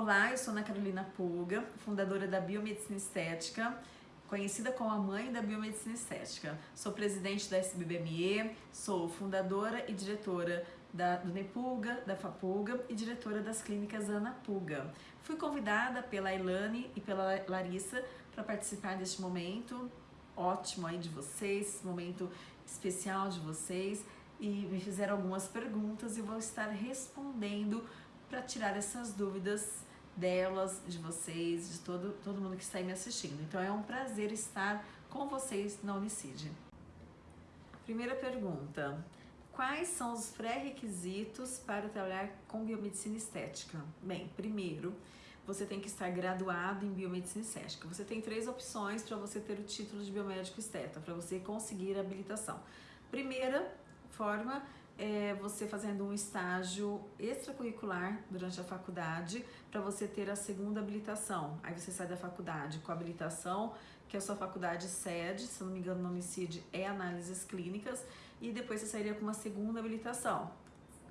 Olá, eu sou Ana Carolina Pulga, fundadora da Biomedicina Estética, conhecida como a mãe da Biomedicina Estética. Sou presidente da SBBME, sou fundadora e diretora da, do Nepulga, da Fapulga e diretora das clínicas Ana Pulga. Fui convidada pela Ilane e pela Larissa para participar deste momento ótimo aí de vocês, momento especial de vocês e me fizeram algumas perguntas e vou estar respondendo para tirar essas dúvidas delas, de vocês, de todo, todo mundo que está aí me assistindo. Então é um prazer estar com vocês na Unicid. Primeira pergunta, quais são os pré-requisitos para trabalhar com biomedicina estética? Bem, primeiro, você tem que estar graduado em biomedicina estética. Você tem três opções para você ter o título de biomédico esteta, para você conseguir a habilitação. Primeira forma é, você fazendo um estágio extracurricular durante a faculdade para você ter a segunda habilitação. Aí você sai da faculdade com a habilitação, que a sua faculdade sede, se não me engano, no homicídio é análises clínicas, e depois você sairia com uma segunda habilitação.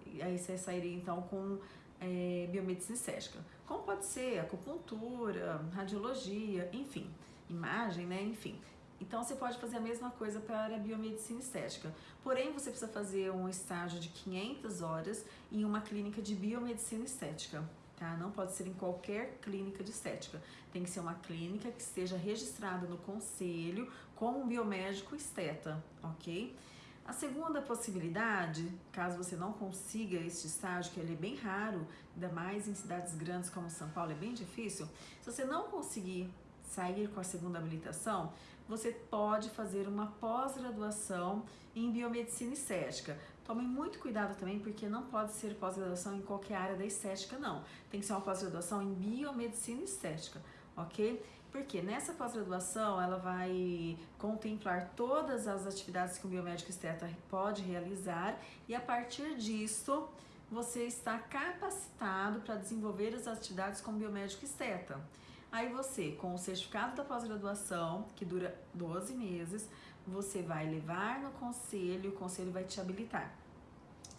E aí você sairia então com é, biomedicina estética. Como pode ser acupuntura, radiologia, enfim, imagem, né? Enfim, então você pode fazer a mesma coisa para a biomedicina estética. Porém, você precisa fazer um estágio de 500 horas em uma clínica de biomedicina estética. Tá? Não pode ser em qualquer clínica de estética. Tem que ser uma clínica que esteja registrada no conselho como um biomédico esteta, ok? A segunda possibilidade, caso você não consiga este estágio, que ele é bem raro, ainda mais em cidades grandes como São Paulo, é bem difícil, se você não conseguir sair com a segunda habilitação, você pode fazer uma pós-graduação em biomedicina estética. Tome muito cuidado também, porque não pode ser pós-graduação em qualquer área da estética, não. Tem que ser uma pós-graduação em biomedicina estética, ok? Porque nessa pós-graduação ela vai contemplar todas as atividades que o biomédico esteta pode realizar e a partir disso você está capacitado para desenvolver as atividades como biomédico esteta. Aí você, com o certificado da pós-graduação, que dura 12 meses, você vai levar no conselho, o conselho vai te habilitar,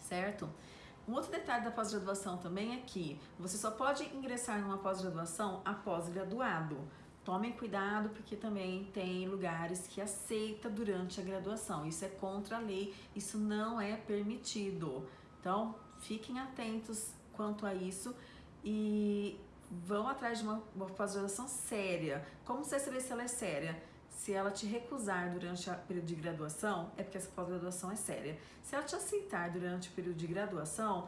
certo? Um outro detalhe da pós-graduação também é que você só pode ingressar numa pós-graduação após graduado. Tomem cuidado porque também tem lugares que aceita durante a graduação. Isso é contra a lei, isso não é permitido. Então, fiquem atentos quanto a isso e vão atrás de uma, uma pós-graduação séria. Como você saber se ela é séria? Se ela te recusar durante o período de graduação, é porque essa pós-graduação é séria. Se ela te aceitar durante o período de graduação,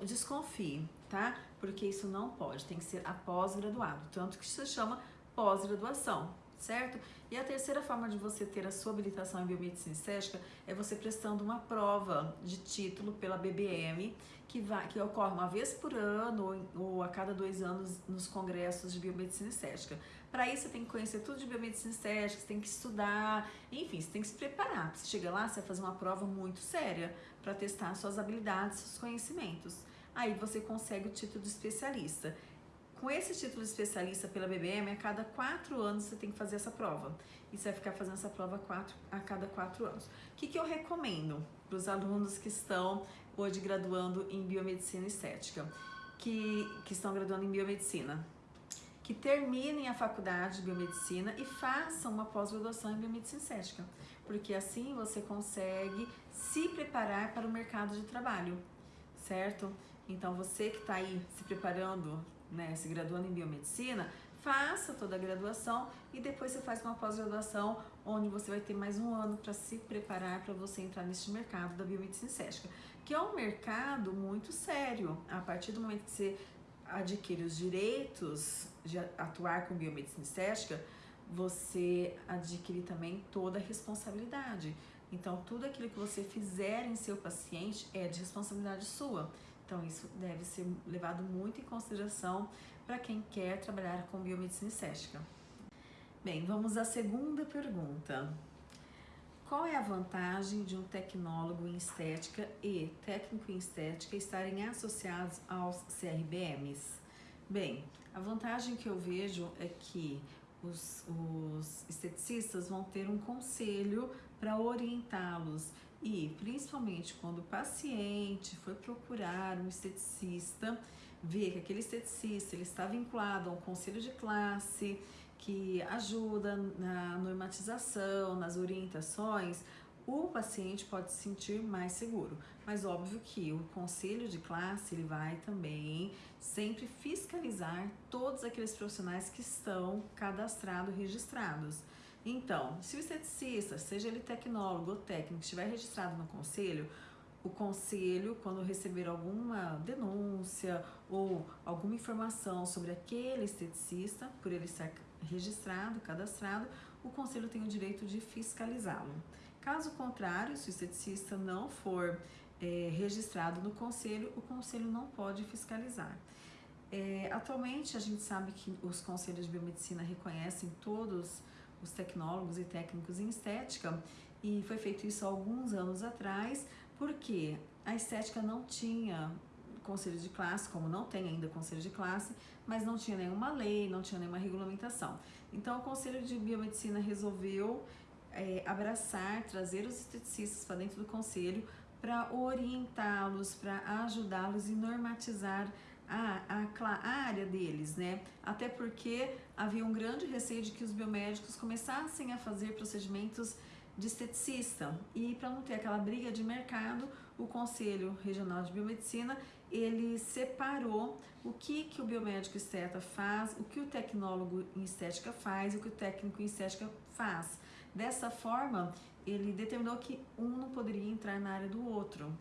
desconfie, tá? Porque isso não pode, tem que ser após graduado, tanto que se chama pós-graduação, certo? E a terceira forma de você ter a sua habilitação em biomedicina estética é você prestando uma prova de título pela BBM, que, vai, que ocorre uma vez por ano ou a cada dois anos nos congressos de biomedicina estética. Para isso, você tem que conhecer tudo de biomedicina estética, você tem que estudar, enfim, você tem que se preparar. Você chega lá, você vai fazer uma prova muito séria para testar suas habilidades, seus conhecimentos. Aí você consegue o título de especialista. Com esse título de especialista pela BBM, a cada quatro anos você tem que fazer essa prova. E você vai ficar fazendo essa prova quatro, a cada quatro anos. O que, que eu recomendo para os alunos que estão hoje graduando em biomedicina estética, que, que estão graduando em biomedicina? Que terminem a faculdade de biomedicina e façam uma pós-graduação em biomedicina estética. Porque assim você consegue se preparar para o mercado de trabalho, certo? Então você que está aí se preparando né, se graduando em biomedicina, faça toda a graduação e depois você faz uma pós-graduação onde você vai ter mais um ano para se preparar para você entrar neste mercado da biomedicina estética, que é um mercado muito sério. A partir do momento que você adquire os direitos de atuar com biomedicina estética, você adquire também toda a responsabilidade. Então, tudo aquilo que você fizer em seu paciente é de responsabilidade sua. Então, isso deve ser levado muito em consideração para quem quer trabalhar com biomedicina estética. Bem, vamos à segunda pergunta. Qual é a vantagem de um tecnólogo em estética e técnico em estética estarem associados aos CRBMs? Bem, a vantagem que eu vejo é que os, os esteticistas vão ter um conselho para orientá-los e principalmente quando o paciente foi procurar um esteticista, vê que aquele esteticista ele está vinculado a um conselho de classe que ajuda na normatização, nas orientações, o paciente pode se sentir mais seguro. Mas óbvio que o conselho de classe ele vai também sempre fiscalizar todos aqueles profissionais que estão cadastrados, registrados. Então, se o esteticista, seja ele tecnólogo ou técnico, estiver registrado no conselho, o conselho, quando receber alguma denúncia ou alguma informação sobre aquele esteticista, por ele estar registrado, cadastrado, o conselho tem o direito de fiscalizá-lo. Caso contrário, se o esteticista não for é, registrado no conselho, o conselho não pode fiscalizar. É, atualmente, a gente sabe que os conselhos de biomedicina reconhecem todos os tecnólogos e técnicos em estética e foi feito isso há alguns anos atrás, porque a estética não tinha conselho de classe, como não tem ainda conselho de classe, mas não tinha nenhuma lei, não tinha nenhuma regulamentação. Então, o Conselho de Biomedicina resolveu é, abraçar, trazer os esteticistas para dentro do conselho para orientá-los, para ajudá-los e normatizar a, a, área deles, né? Até porque havia um grande receio de que os biomédicos começassem a fazer procedimentos de esteticista. E para não ter aquela briga de mercado, o Conselho Regional de Biomedicina, ele separou o que, que o biomédico esteta faz, o que o tecnólogo em estética faz o que o técnico em estética faz. Dessa forma, ele determinou que um não poderia entrar na área do outro,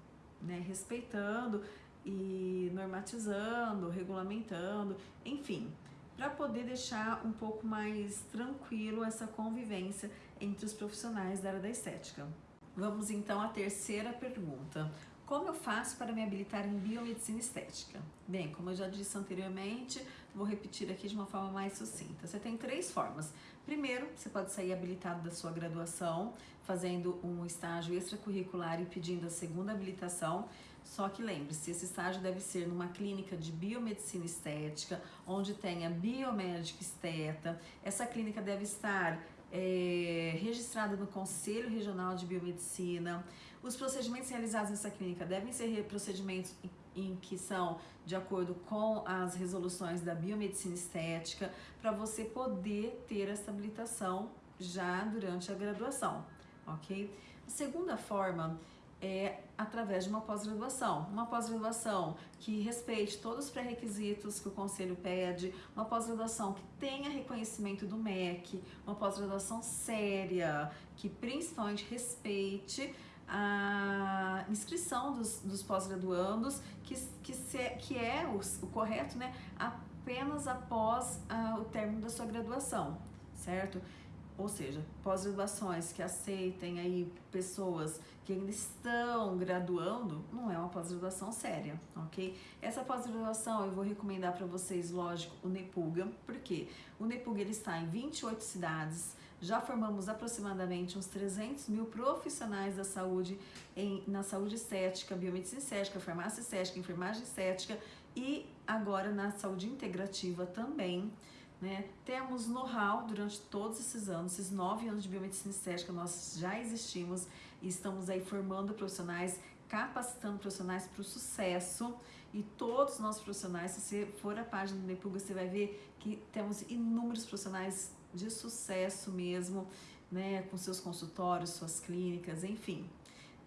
né? respeitando e normatizando, regulamentando, enfim, para poder deixar um pouco mais tranquilo essa convivência entre os profissionais da área da estética. Vamos então à terceira pergunta. Como eu faço para me habilitar em biomedicina estética? Bem, como eu já disse anteriormente, vou repetir aqui de uma forma mais sucinta. Você tem três formas. Primeiro, você pode sair habilitado da sua graduação, fazendo um estágio extracurricular e pedindo a segunda habilitação. Só que lembre-se, esse estágio deve ser numa clínica de biomedicina estética, onde tenha biomédico esteta. Essa clínica deve estar é, registrada no Conselho Regional de Biomedicina. Os procedimentos realizados nessa clínica devem ser procedimentos em que são de acordo com as resoluções da biomedicina estética, para você poder ter essa habilitação já durante a graduação, ok? A segunda forma é através de uma pós-graduação. Uma pós-graduação que respeite todos os pré-requisitos que o conselho pede, uma pós-graduação que tenha reconhecimento do MEC, uma pós-graduação séria, que principalmente respeite a inscrição dos, dos pós-graduandos, que, que, se, que é o, o correto, né, apenas após uh, o término da sua graduação, certo? Ou seja, pós-graduações que aceitem aí pessoas que ainda estão graduando, não é uma pós-graduação séria, ok? Essa pós-graduação eu vou recomendar para vocês, lógico, o Nepuga, porque o Nepuga ele está em 28 cidades, já formamos aproximadamente uns 300 mil profissionais da saúde em, na saúde estética, biomedicina estética, farmácia estética, enfermagem estética e agora na saúde integrativa também. Né? Temos know-how durante todos esses anos, esses nove anos de biomedicina estética, nós já existimos e estamos aí formando profissionais, capacitando profissionais para o sucesso. E todos os nossos profissionais, se você for à página do Nepuga, você vai ver que temos inúmeros profissionais de sucesso mesmo, né, com seus consultórios, suas clínicas, enfim,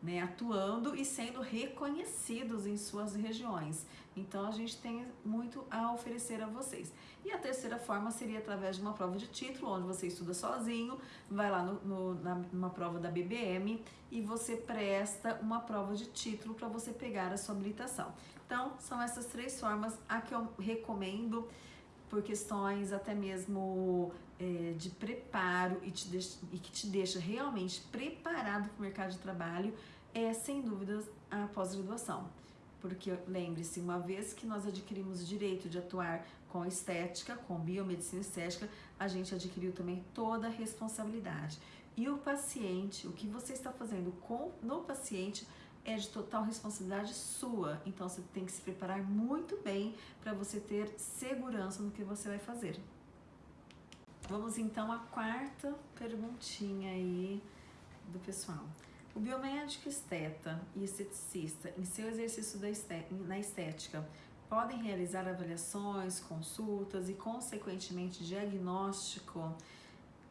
né, atuando e sendo reconhecidos em suas regiões. Então a gente tem muito a oferecer a vocês. E a terceira forma seria através de uma prova de título, onde você estuda sozinho, vai lá no, no, na, numa prova da BBM e você presta uma prova de título para você pegar a sua habilitação. Então, são essas três formas a que eu recomendo por questões até mesmo é, de preparo e, te e que te deixa realmente preparado para o mercado de trabalho é, sem dúvidas, a pós-graduação. Porque lembre-se, uma vez que nós adquirimos o direito de atuar com estética, com biomedicina estética, a gente adquiriu também toda a responsabilidade. E o paciente, o que você está fazendo com no paciente é de total responsabilidade sua. Então você tem que se preparar muito bem para você ter segurança no que você vai fazer. Vamos então à quarta perguntinha aí do pessoal. O biomédico esteta e esteticista, em seu exercício estética, na estética, podem realizar avaliações, consultas e, consequentemente, diagnóstico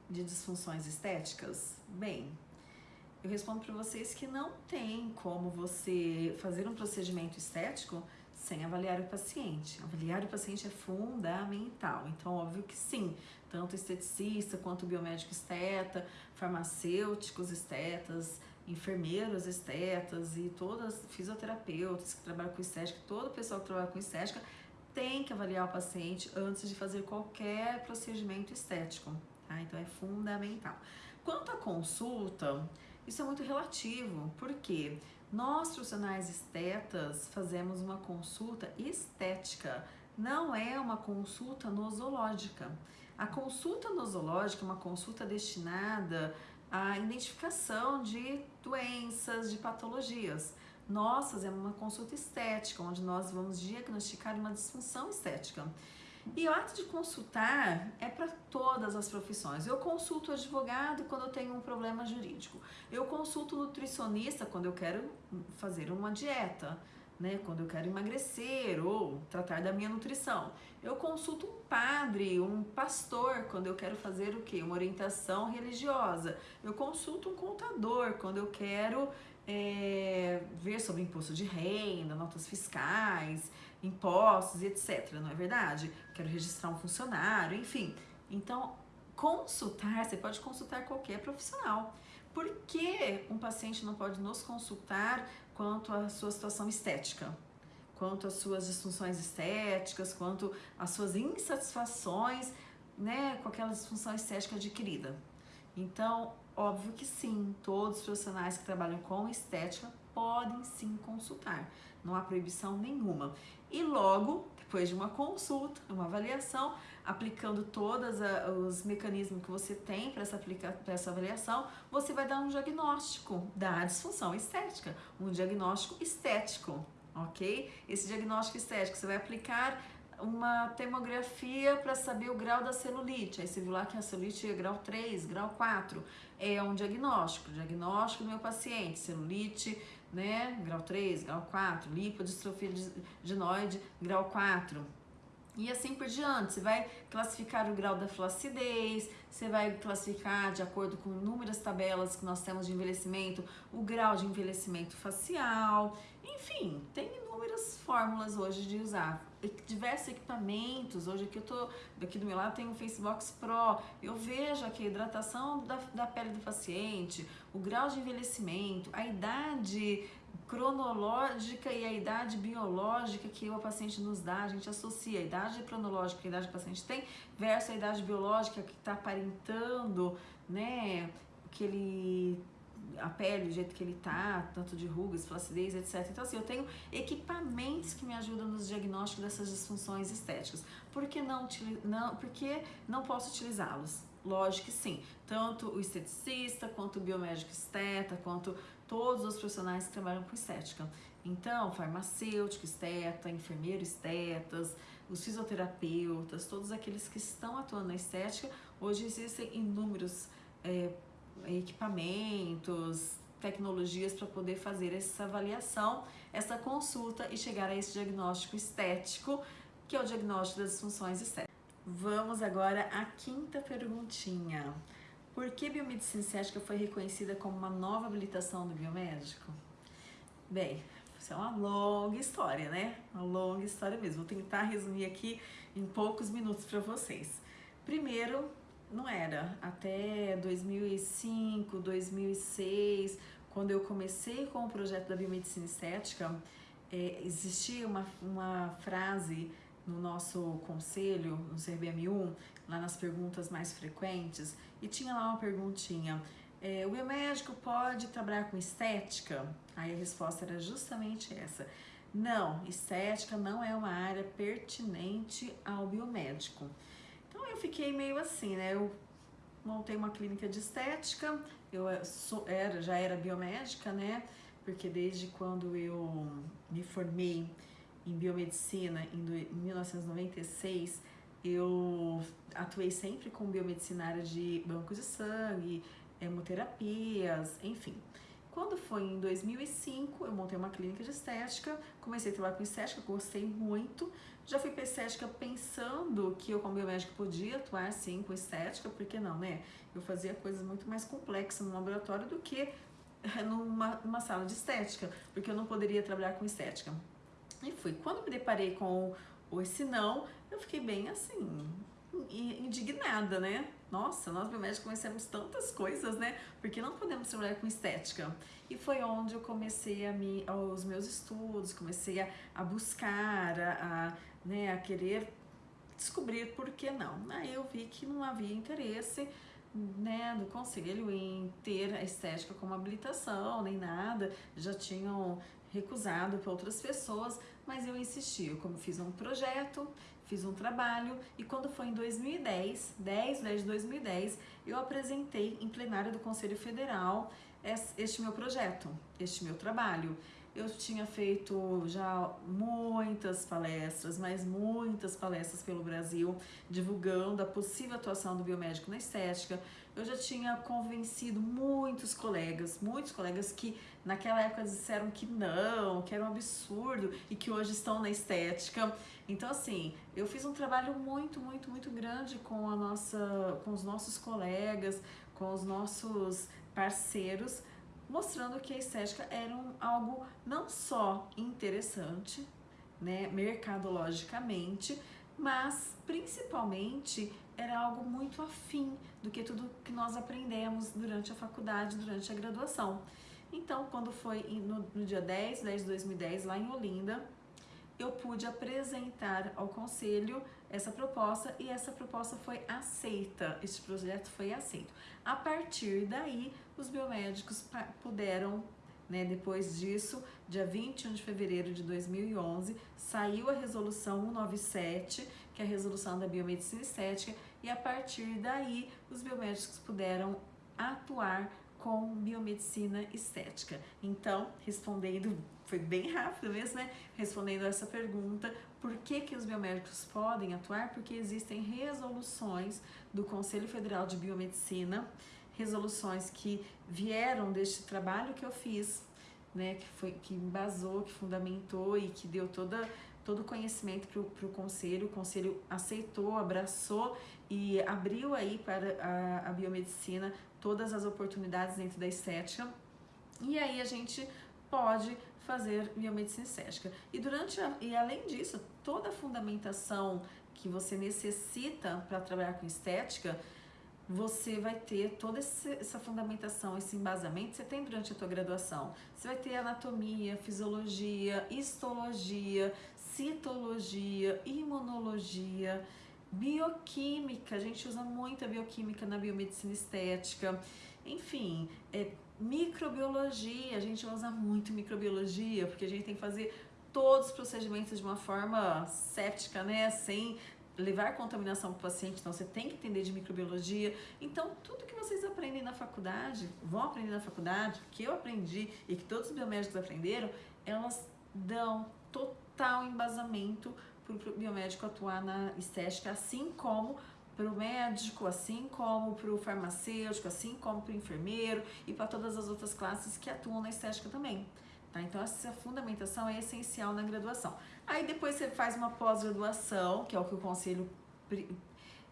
de disfunções estéticas? Bem, eu respondo para vocês que não tem como você fazer um procedimento estético sem avaliar o paciente. Avaliar o paciente é fundamental. Então, óbvio que sim, tanto esteticista quanto biomédico esteta, farmacêuticos estetas, enfermeiros estetas e todas fisioterapeutas que trabalham com estética, todo o pessoal que trabalha com estética tem que avaliar o paciente antes de fazer qualquer procedimento estético, tá? Então é fundamental. Quanto à consulta, isso é muito relativo, porque nós profissionais estetas fazemos uma consulta estética, não é uma consulta nosológica. A consulta nosológica é uma consulta destinada à identificação de doenças, de patologias. Nós fazemos uma consulta estética, onde nós vamos diagnosticar uma disfunção estética. E o ato de consultar é para todas as profissões. Eu consulto advogado quando eu tenho um problema jurídico. Eu consulto nutricionista quando eu quero fazer uma dieta, né? Quando eu quero emagrecer ou tratar da minha nutrição. Eu consulto um padre, um pastor quando eu quero fazer o quê? Uma orientação religiosa. Eu consulto um contador quando eu quero é, ver sobre imposto de renda, notas fiscais impostos etc, não é verdade? Quero registrar um funcionário, enfim. Então, consultar, você pode consultar qualquer profissional. Por que um paciente não pode nos consultar quanto à sua situação estética? Quanto às suas disfunções estéticas, quanto às suas insatisfações né, com aquela disfunção estética adquirida? Então, óbvio que sim, todos os profissionais que trabalham com estética podem sim consultar, não há proibição nenhuma. E logo, depois de uma consulta, uma avaliação, aplicando todos os mecanismos que você tem para essa, essa avaliação, você vai dar um diagnóstico da disfunção estética, um diagnóstico estético, ok? Esse diagnóstico estético você vai aplicar uma termografia para saber o grau da celulite. Aí você viu lá que a celulite é grau 3, grau 4. É um diagnóstico, diagnóstico do meu paciente, celulite né? Grau 3, grau 4, lipodistrofia ginoide, grau 4. E assim por diante, você vai classificar o grau da flacidez, você vai classificar de acordo com inúmeras tabelas que nós temos de envelhecimento, o grau de envelhecimento facial, enfim, tem inúmeras fórmulas hoje de usar diversos equipamentos. Hoje aqui eu tô, daqui do meu lado tem o Facebox Pro. Eu vejo aqui a hidratação da, da pele do paciente, o grau de envelhecimento, a idade cronológica e a idade biológica que o paciente nos dá, a gente associa a idade cronológica que a idade que o paciente tem versus a idade biológica que está aparentando, né, que ele a pele, do jeito que ele tá, tanto de rugas, flacidez, etc. Então, assim, eu tenho equipamentos que me ajudam nos diagnósticos dessas disfunções estéticas. Por que não, não, por não posso utilizá-los? Lógico que sim. Tanto o esteticista, quanto o biomédico esteta, quanto todos os profissionais que trabalham com estética. Então, farmacêutico, esteta, enfermeiro estetas, os fisioterapeutas, todos aqueles que estão atuando na estética, hoje existem inúmeros é, equipamentos, tecnologias para poder fazer essa avaliação, essa consulta e chegar a esse diagnóstico estético, que é o diagnóstico das disfunções estéticas. Vamos agora à quinta perguntinha. Por que biomedicina estética foi reconhecida como uma nova habilitação do biomédico? Bem, isso é uma longa história, né? Uma longa história mesmo. Vou tentar resumir aqui em poucos minutos para vocês. Primeiro, não era. Até 2005, 2006, quando eu comecei com o projeto da biomedicina estética, é, existia uma, uma frase no nosso conselho, no CRBM1, lá nas perguntas mais frequentes, e tinha lá uma perguntinha, é, o biomédico pode trabalhar com estética? Aí a resposta era justamente essa. Não, estética não é uma área pertinente ao biomédico. Então eu fiquei meio assim, né? Eu montei uma clínica de estética, eu eh, sou, era, já era biomédica, né? Porque desde quando eu me formei em biomedicina em 1996, eu atuei sempre com biomedicina de bancos de sangue, hemoterapias, enfim. Quando foi em 2005, eu montei uma clínica de estética, comecei a trabalhar com estética, gostei muito. Já fui para estética pensando que eu, como biomédica, podia atuar sim com estética, porque não, né? Eu fazia coisas muito mais complexas no laboratório do que numa, numa sala de estética, porque eu não poderia trabalhar com estética. E fui. Quando me deparei com esse não, eu fiquei bem assim, indignada, né? Nossa, nós biomédicos conhecemos tantas coisas, né? Porque não podemos trabalhar com estética. E foi onde eu comecei a me, os meus estudos, comecei a, a buscar, a, a, né, a querer descobrir por que não. Aí eu vi que não havia interesse né, do conselho em ter a estética como habilitação, nem nada, já tinham recusado para outras pessoas, mas eu insisti, eu como fiz um projeto, fiz um trabalho e quando foi em 2010, 10 de 2010, eu apresentei em plenário do Conselho Federal este meu projeto, este meu trabalho. Eu tinha feito já muitas palestras, mas muitas palestras pelo Brasil, divulgando a possível atuação do biomédico na estética. Eu já tinha convencido muitos colegas, muitos colegas que naquela época disseram que não, que era um absurdo e que hoje estão na estética. Então, assim, eu fiz um trabalho muito, muito, muito grande com, a nossa, com os nossos colegas, com os nossos parceiros, mostrando que a estética era um, algo não só interessante, né, mercadologicamente, mas principalmente era algo muito afim do que tudo que nós aprendemos durante a faculdade, durante a graduação. Então, quando foi no, no dia 10, 10 de 2010, lá em Olinda, eu pude apresentar ao conselho essa proposta e essa proposta foi aceita, este projeto foi aceito. A partir daí, os biomédicos puderam, né, depois disso, dia 21 de fevereiro de 2011, saiu a resolução 197, que é a resolução da biomedicina estética, e a partir daí os biomédicos puderam atuar com biomedicina estética. Então, respondendo, foi bem rápido mesmo, né? Respondendo essa pergunta, por que, que os biomédicos podem atuar? Porque existem resoluções do Conselho Federal de Biomedicina, resoluções que vieram deste trabalho que eu fiz, né? Que foi que embasou, que fundamentou e que deu toda todo o conhecimento para o conselho, o conselho aceitou, abraçou e abriu aí para a, a biomedicina todas as oportunidades dentro da estética. E aí a gente pode fazer biomedicina estética. E durante a, e além disso, toda a fundamentação que você necessita para trabalhar com estética, você vai ter toda essa fundamentação, esse embasamento, você tem durante a tua graduação. Você vai ter anatomia, fisiologia, histologia, citologia, imunologia, bioquímica, a gente usa muita bioquímica na biomedicina estética, enfim, é, microbiologia, a gente usa muito microbiologia, porque a gente tem que fazer todos os procedimentos de uma forma séptica, né, sem levar contaminação para o paciente, então você tem que entender de microbiologia. Então, tudo que vocês aprendem na faculdade, vão aprender na faculdade, que eu aprendi e que todos os biomédicos aprenderam, elas dão total embasamento para o biomédico atuar na estética, assim como para o médico, assim como para o farmacêutico, assim como para o enfermeiro e para todas as outras classes que atuam na estética também. Tá? Então, essa fundamentação é essencial na graduação. Aí depois você faz uma pós-graduação, que é o que o conselho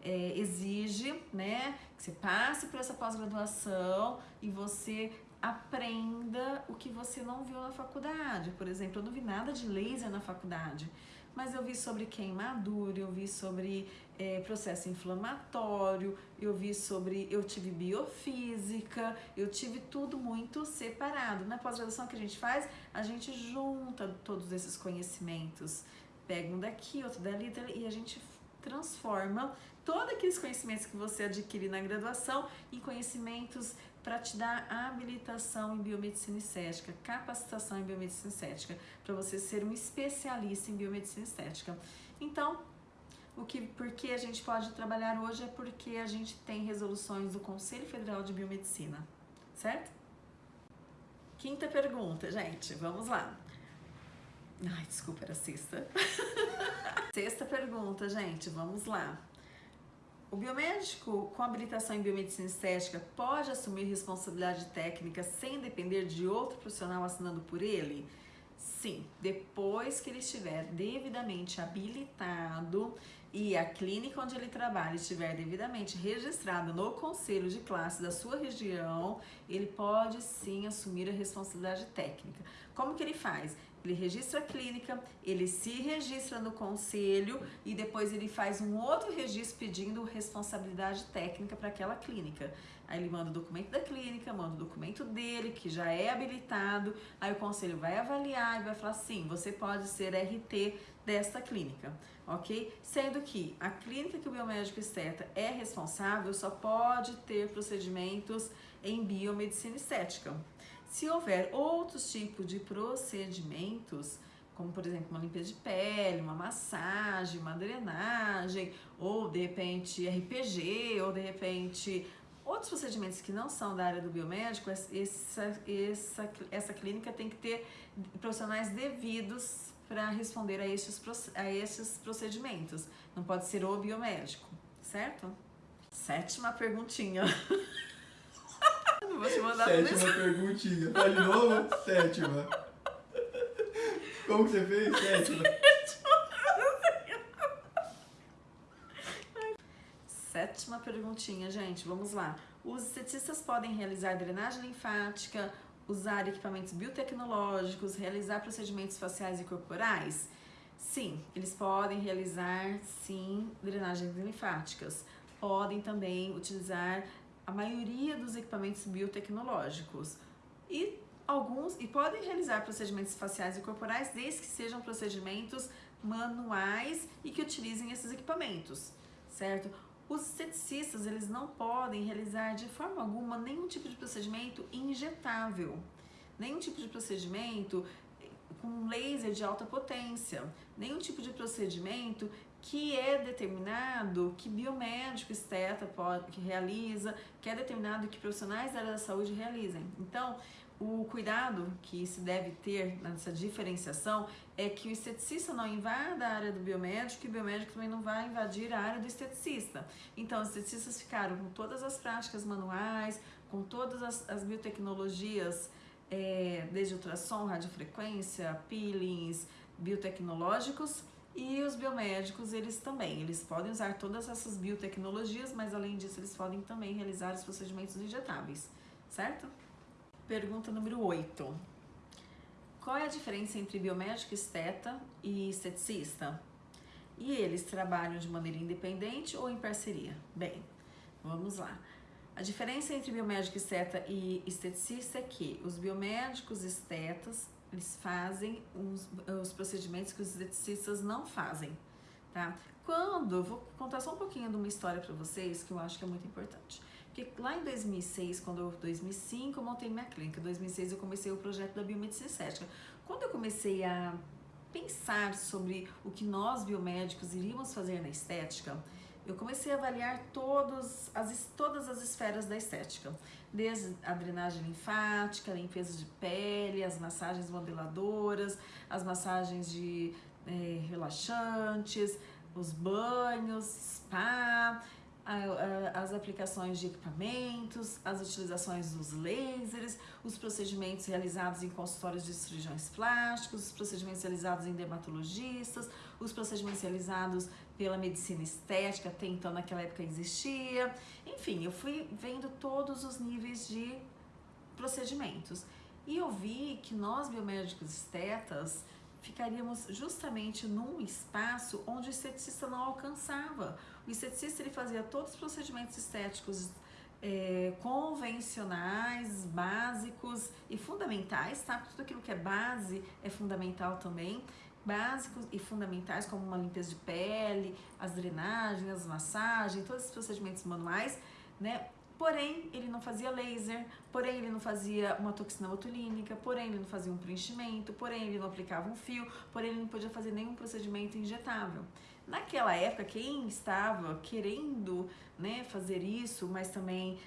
é, exige, né? Que você passe por essa pós-graduação e você aprenda o que você não viu na faculdade. Por exemplo, eu não vi nada de laser na faculdade mas eu vi sobre queimadura, eu vi sobre é, processo inflamatório, eu vi sobre, eu tive biofísica, eu tive tudo muito separado. Na pós-graduação que a gente faz, a gente junta todos esses conhecimentos, pega um daqui, outro dali, e a gente transforma todos aqueles conhecimentos que você adquire na graduação em conhecimentos para te dar habilitação em biomedicina estética, capacitação em biomedicina estética, para você ser um especialista em biomedicina estética. Então, o que, por que a gente pode trabalhar hoje é porque a gente tem resoluções do Conselho Federal de Biomedicina, certo? Quinta pergunta, gente, vamos lá. Ai, desculpa, era sexta. sexta pergunta, gente, vamos lá. O biomédico com habilitação em biomedicina estética pode assumir responsabilidade técnica sem depender de outro profissional assinando por ele? Sim, depois que ele estiver devidamente habilitado e a clínica onde ele trabalha estiver devidamente registrada no conselho de classe da sua região, ele pode sim assumir a responsabilidade técnica. Como que ele faz? Ele registra a clínica, ele se registra no conselho e depois ele faz um outro registro pedindo responsabilidade técnica para aquela clínica. Aí ele manda o documento da clínica, manda o documento dele, que já é habilitado, aí o conselho vai avaliar e vai falar sim, você pode ser RT desta clínica, ok? Sendo que a clínica que o biomédico esteta é responsável só pode ter procedimentos em biomedicina estética. Se houver outros tipos de procedimentos, como por exemplo uma limpeza de pele, uma massagem, uma drenagem, ou de repente RPG, ou de repente outros procedimentos que não são da área do biomédico, essa, essa, essa clínica tem que ter profissionais devidos para responder a esses, a esses procedimentos. Não pode ser o biomédico, certo? Sétima perguntinha. Não vou te mandar Sétima perguntinha. Faz de novo? Sétima. Como que você fez? Sétima. Sétima perguntinha, gente. Vamos lá. Os estetistas podem realizar drenagem linfática, usar equipamentos biotecnológicos, realizar procedimentos faciais e corporais? Sim, eles podem realizar, sim, drenagens linfáticas. Podem também utilizar a maioria dos equipamentos biotecnológicos. E alguns e podem realizar procedimentos faciais e corporais desde que sejam procedimentos manuais e que utilizem esses equipamentos, certo? Os esteticistas, eles não podem realizar de forma alguma nenhum tipo de procedimento injetável, nenhum tipo de procedimento com laser de alta potência, nenhum tipo de procedimento que é determinado, que biomédico esteta pode, que realiza, que é determinado que profissionais da área da saúde realizem. Então, o cuidado que se deve ter nessa diferenciação é que o esteticista não invada a área do biomédico e o biomédico também não vai invadir a área do esteticista. Então, os esteticistas ficaram com todas as práticas manuais, com todas as, as biotecnologias, é, desde ultrassom, radiofrequência, peelings, biotecnológicos, e os biomédicos, eles também, eles podem usar todas essas biotecnologias, mas além disso, eles podem também realizar os procedimentos injetáveis, certo? Pergunta número 8. Qual é a diferença entre biomédico esteta e esteticista? E eles trabalham de maneira independente ou em parceria? Bem, vamos lá. A diferença entre biomédico esteta e esteticista é que os biomédicos estetas eles fazem os, os procedimentos que os esteticistas não fazem, tá? Quando, eu vou contar só um pouquinho de uma história para vocês que eu acho que é muito importante. Porque lá em 2006, quando eu, 2005, eu montei minha clínica. Em 2006 eu comecei o projeto da biomedicina estética. Quando eu comecei a pensar sobre o que nós biomédicos iríamos fazer na estética, eu comecei a avaliar todos as, todas as esferas da estética, desde a drenagem linfática, a limpeza de pele, as massagens modeladoras, as massagens de é, relaxantes, os banhos, spa, as aplicações de equipamentos, as utilizações dos lasers, os procedimentos realizados em consultórios de cirurgiões plásticos, os procedimentos realizados em dermatologistas, os procedimentos realizados pela medicina estética, até então naquela época existia. Enfim, eu fui vendo todos os níveis de procedimentos. E eu vi que nós biomédicos estetas ficaríamos justamente num espaço onde o esteticista não alcançava. O esteticista ele fazia todos os procedimentos estéticos é, convencionais, básicos e fundamentais, tá? Tudo aquilo que é base é fundamental também. Básicos e fundamentais, como uma limpeza de pele, as drenagens, as massagens, todos esses procedimentos manuais, né? Porém, ele não fazia laser, porém ele não fazia uma toxina botulínica, porém ele não fazia um preenchimento, porém ele não aplicava um fio, porém ele não podia fazer nenhum procedimento injetável. Naquela época, quem estava querendo né, fazer isso, mas também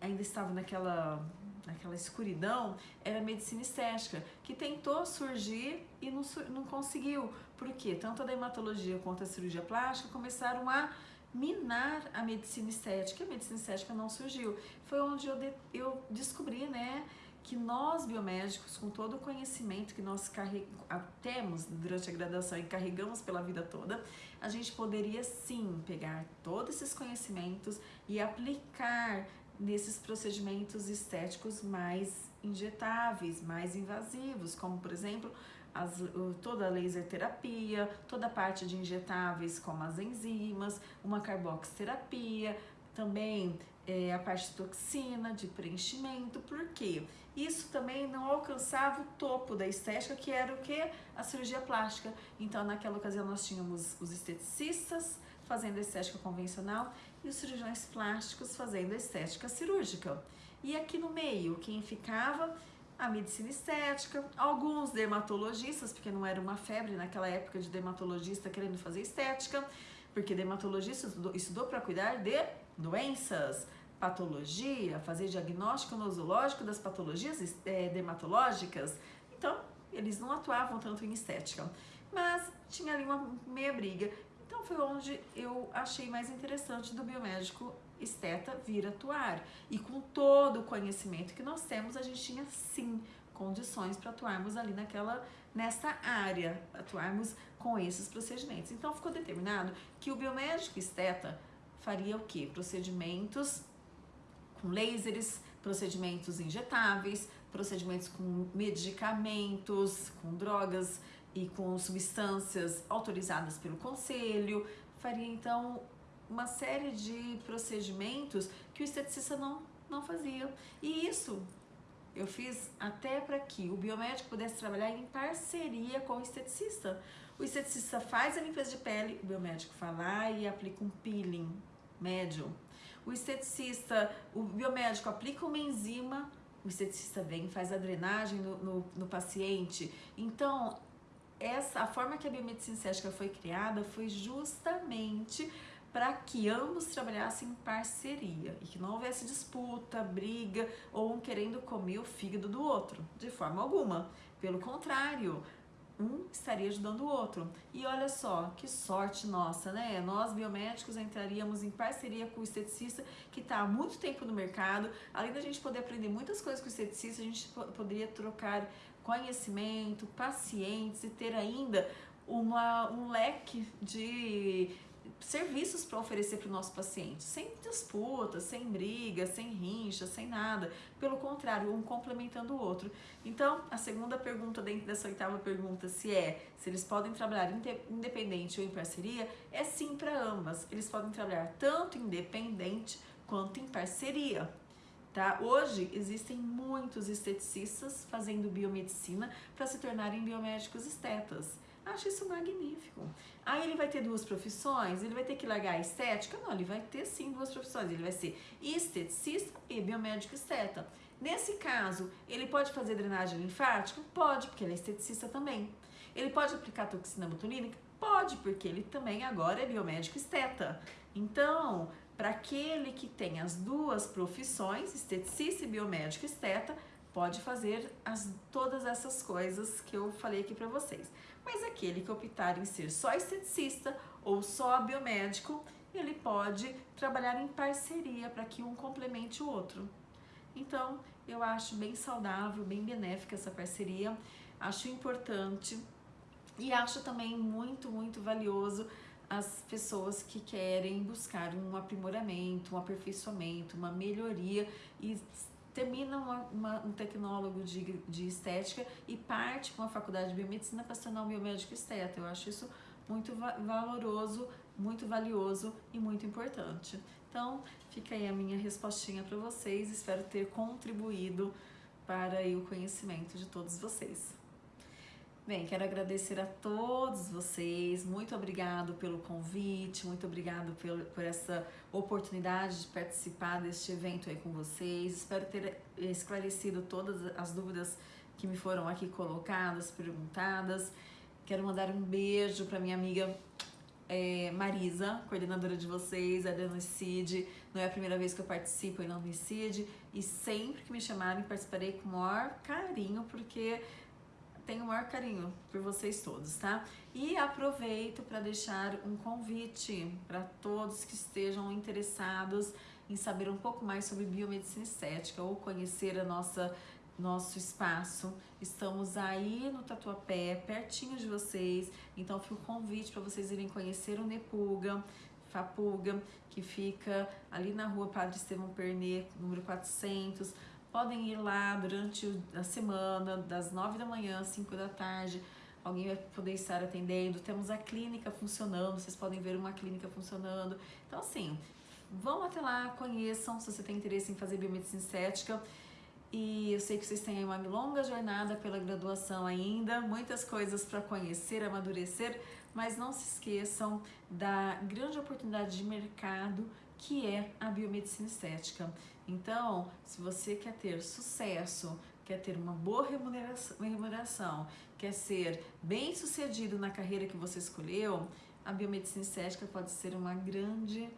ainda estava naquela, naquela escuridão, era a medicina estética, que tentou surgir e não, não conseguiu. Por quê? Tanto a dermatologia quanto a cirurgia plástica começaram a minar a medicina estética. A medicina estética não surgiu. Foi onde eu, de, eu descobri, né, que nós biomédicos, com todo o conhecimento que nós temos durante a graduação e carregamos pela vida toda, a gente poderia sim pegar todos esses conhecimentos e aplicar nesses procedimentos estéticos mais injetáveis, mais invasivos, como por exemplo as, toda a laser terapia, toda a parte de injetáveis como as enzimas, uma carboxterapia, também é, a parte de toxina, de preenchimento, por quê? Isso também não alcançava o topo da estética, que era o que? A cirurgia plástica. Então, naquela ocasião, nós tínhamos os esteticistas fazendo estética convencional e os cirurgiões plásticos fazendo estética cirúrgica. E aqui no meio, quem ficava? A medicina estética, alguns dermatologistas, porque não era uma febre naquela época de dermatologista querendo fazer estética, porque dermatologista estudou, para cuidar de doenças, patologia, fazer diagnóstico nosológico das patologias é, dermatológicas. Então, eles não atuavam tanto em estética, mas tinha ali uma meia briga. Então, foi onde eu achei mais interessante do biomédico esteta vir atuar. E com todo o conhecimento que nós temos, a gente tinha sim condições para atuarmos ali naquela nessa área, atuarmos com esses procedimentos. Então ficou determinado que o biomédico esteta faria o que? Procedimentos com lasers, procedimentos injetáveis, procedimentos com medicamentos, com drogas e com substâncias autorizadas pelo conselho. Faria então uma série de procedimentos que o esteticista não, não fazia. E isso eu fiz até para que o biomédico pudesse trabalhar em parceria com o esteticista. O esteticista faz a limpeza de pele, o biomédico vai lá e aplica um peeling médio. O esteticista, o biomédico aplica uma enzima, o esteticista vem e faz a drenagem no, no, no paciente. Então, essa, a forma que a biomedicina estética foi criada foi justamente para que ambos trabalhassem em parceria e que não houvesse disputa, briga ou um querendo comer o fígado do outro, de forma alguma. Pelo contrário, um estaria ajudando o outro. E olha só, que sorte nossa, né? Nós biomédicos entraríamos em parceria com o esteticista que está há muito tempo no mercado. Além da gente poder aprender muitas coisas com o esteticista, a gente poderia trocar conhecimento, pacientes e ter ainda uma, um leque de serviços para oferecer para o nosso paciente, sem disputa, sem briga, sem rincha, sem nada. Pelo contrário, um complementando o outro. Então, a segunda pergunta dentro dessa oitava pergunta, se é se eles podem trabalhar independente ou em parceria, é sim para ambas. Eles podem trabalhar tanto independente quanto em parceria. Tá? Hoje existem muitos esteticistas fazendo biomedicina para se tornarem biomédicos estetas. Acho isso magnífico. Aí ele vai ter duas profissões, ele vai ter que largar a estética? Não, ele vai ter sim duas profissões. Ele vai ser esteticista e biomédico esteta. Nesse caso, ele pode fazer drenagem linfática? Pode, porque ele é esteticista também. Ele pode aplicar toxina botulínica? Pode, porque ele também agora é biomédico esteta. Então, para aquele que tem as duas profissões, esteticista e biomédico esteta, pode fazer as, todas essas coisas que eu falei aqui para vocês. Mas aquele que optar em ser só esteticista ou só biomédico, ele pode trabalhar em parceria para que um complemente o outro. Então, eu acho bem saudável, bem benéfica essa parceria, acho importante e acho também muito, muito valioso as pessoas que querem buscar um aprimoramento, um aperfeiçoamento, uma melhoria e termina uma, uma, um tecnólogo de, de estética e parte para uma faculdade de biomedicina para se tornar um biomédico esteta. Eu acho isso muito valoroso, muito valioso e muito importante. Então, fica aí a minha respostinha para vocês. Espero ter contribuído para o conhecimento de todos vocês. Bem, quero agradecer a todos vocês, muito obrigado pelo convite, muito obrigado por, essa oportunidade de participar deste evento aí com vocês. Espero ter esclarecido todas as dúvidas que me foram aqui colocadas, perguntadas. Quero mandar um beijo para minha amiga é, Marisa, coordenadora de vocês, a Unicid. Não é a primeira vez que eu participo em Unicid e sempre que me chamarem participarei com o maior carinho, porque tenho o maior carinho por vocês todos, tá? E aproveito para deixar um convite para todos que estejam interessados em saber um pouco mais sobre biomedicina estética ou conhecer a nossa nosso espaço. Estamos aí no Tatuapé, pertinho de vocês. Então fica o convite para vocês irem conhecer o Nepuga, Fapuga, que fica ali na rua Padre Estevão Pernê, número 400. Podem ir lá durante a semana, das 9 da manhã às 5 da tarde. Alguém vai poder estar atendendo. Temos a clínica funcionando, vocês podem ver uma clínica funcionando. Então, assim, vão até lá, conheçam se você tem interesse em fazer biomedicina estética. E eu sei que vocês têm uma longa jornada pela graduação ainda, muitas coisas para conhecer, amadurecer, mas não se esqueçam da grande oportunidade de mercado que é a biomedicina estética. Então, se você quer ter sucesso, quer ter uma boa remuneração, quer ser bem sucedido na carreira que você escolheu, a biomedicina estética pode ser uma grande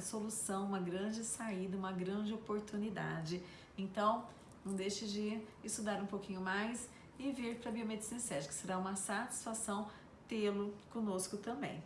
solução, uma grande saída, uma grande oportunidade. Então, não deixe de estudar um pouquinho mais e vir para a biomedicina estética. Será uma satisfação tê-lo conosco também.